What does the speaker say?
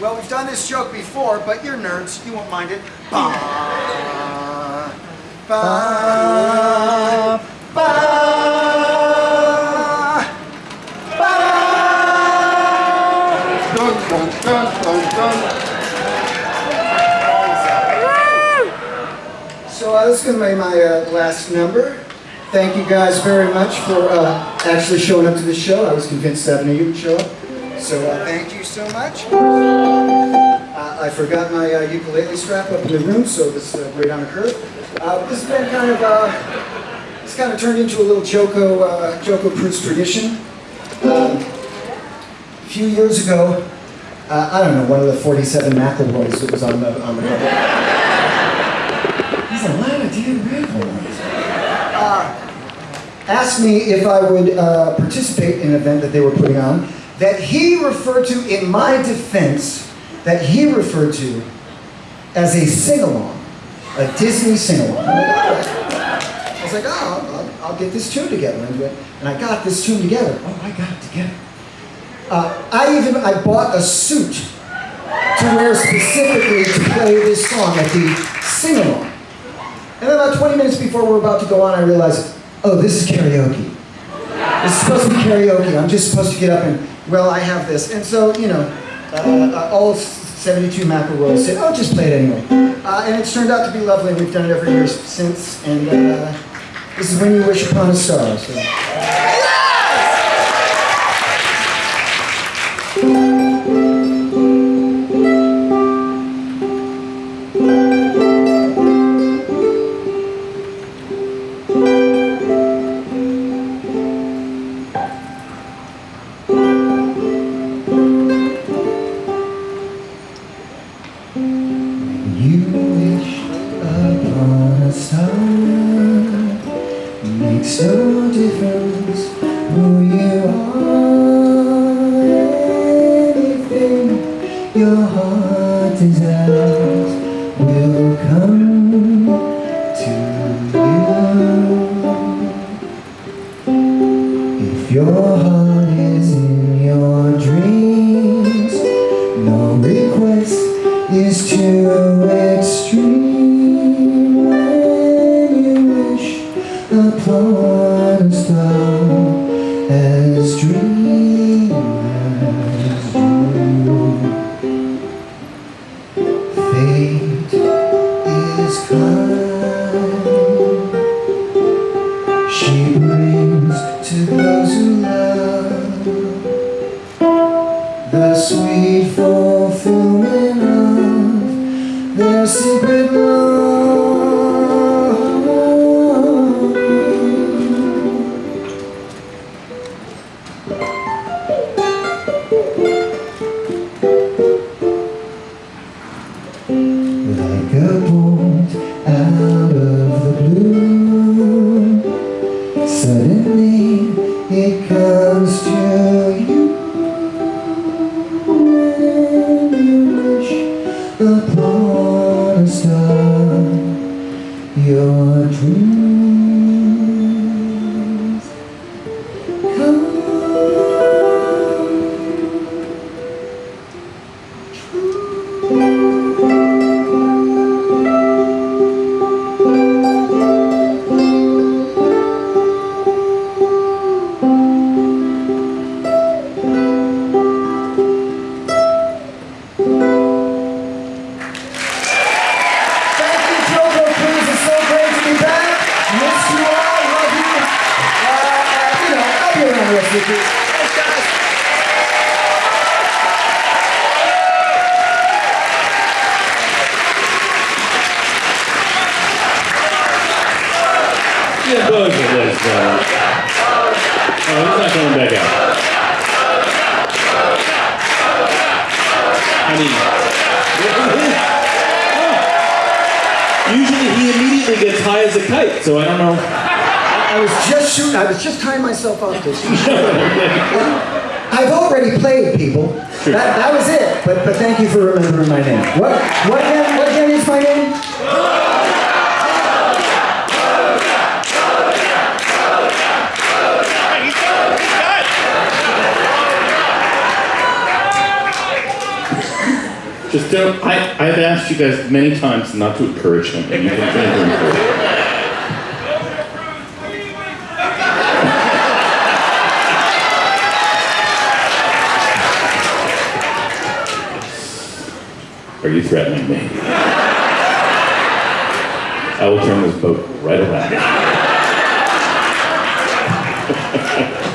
Well, we've done this joke before, but you're nerds. You won't mind it. Ba, ba, ba, Dun, dun, dun, dun. So uh, this is going to be my uh, last number. Thank you guys very much for uh, actually showing up to the show. I was convinced seven of you would show up. So uh, thank you so much. Uh, I forgot my uh, ukulele strap up in the room, so this is uh, great on a curve. Uh, this has been kind of, uh, it's kind of turned into a little JoCo, uh, JoCo Prince tradition. Um, a few years ago, uh, I don't know, one of the 47 McElroys that was on the, on the cover. He's a lot of damn McElroys. Asked me if I would participate in an event that they were putting on that he referred to, in my defense, that he referred to as a sing-along, a Disney sing-along. I was like, oh, I'll, I'll get this tune together. And I- got this tune together. Oh, I got it together. Uh, I even, I bought a suit to wear specifically to play this song at the sing-along. And then about 20 minutes before we're about to go on, I realized, oh, this is karaoke. This is supposed to be karaoke. I'm just supposed to get up and, well, I have this. And so, you know, uh, uh, all 72 McElroys said, oh, just play it anyway. Uh, and it's turned out to be lovely. We've done it every year since. And uh, this is When You Wish Upon a Star. So. You wish upon a star Makes no difference who you are. Anything your heart desires will come to you. If your heart to it comes to you. When you wish upon a star, your dreams Thanks, guys. Yeah, are those. Uh, oh, he's not coming back out. I mean, usually he immediately gets high as a kite, so I don't know. I was just shooting. I was just tying myself up to I've already played, people. That, that was it. But but thank you for remembering my name. What what again? What again is my name? Just don't, I, I've asked you guys many times not to encourage him, and you continue to encourage him. Are you threatening me? I will turn this boat right around.